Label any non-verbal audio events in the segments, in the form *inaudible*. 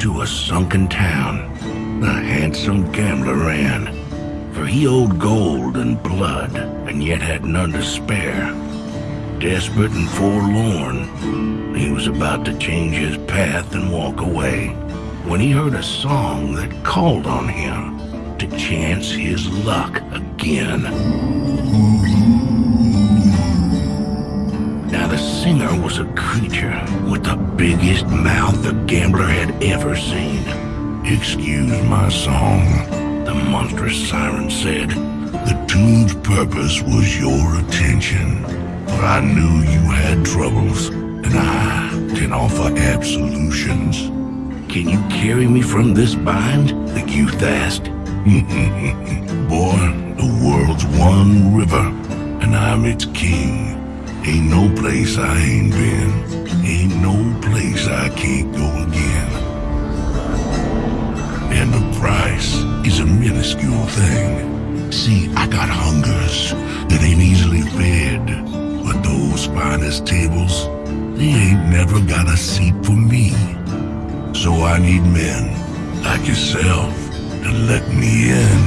to a sunken town. The handsome gambler ran, for he owed gold and blood, and yet had none to spare. Desperate and forlorn, he was about to change his path and walk away when he heard a song that called on him to chance his luck again. Now the singer was a creature with the biggest mouth ever seen. Excuse my song, the monstrous siren said. The tune's purpose was your attention, for I knew you had troubles, and I can offer absolutions. Can you carry me from this bind? The youth asked. *laughs* Boy, the world's one river, and I'm its king. Ain't no place I ain't been. Ain't no place I can't go thing. See, I got hungers that ain't easily fed. But those finest tables, they ain't never got a seat for me. So I need men like yourself to let me in.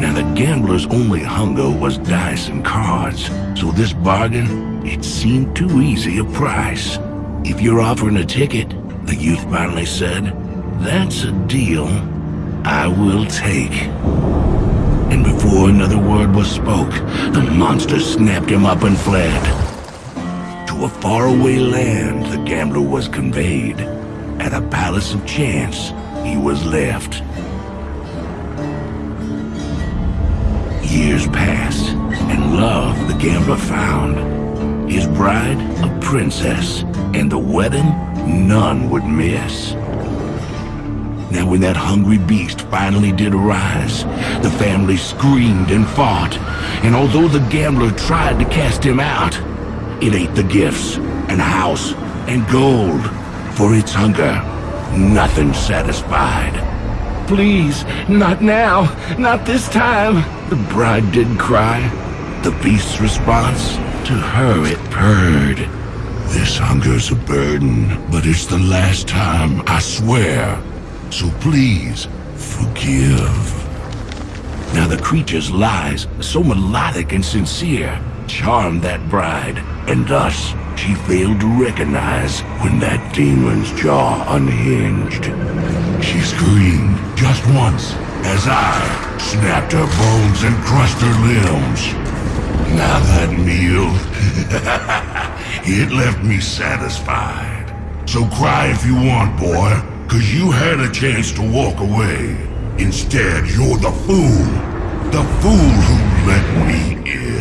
Now the gambler's only hunger was dice and cards, so this bargain, it seemed too easy a price. If you're offering a ticket, the youth finally said, that's a deal I will take. And before another word was spoke, the monster snapped him up and fled. To a faraway land the gambler was conveyed. At a palace of chance, he was left. Years passed, and love the gambler found. His bride, a princess, and the wedding none would miss. Now when that hungry beast finally did arise, the family screamed and fought, and although the gambler tried to cast him out, it ate the gifts, and house, and gold. For its hunger, nothing satisfied. Please, not now, not this time, the bride did cry. The beast's response, to her it purred. This hunger's a burden, but it's the last time, I swear. So please, forgive. Now the creature's lies, so melodic and sincere, charmed that bride, and thus she failed to recognize when that demon's jaw unhinged. She screamed just once as I snapped her bones and crushed her limbs. Now that meal, *laughs* it left me satisfied. So cry if you want, boy, cause you had a chance to walk away. Instead, you're the fool. The fool who let me in.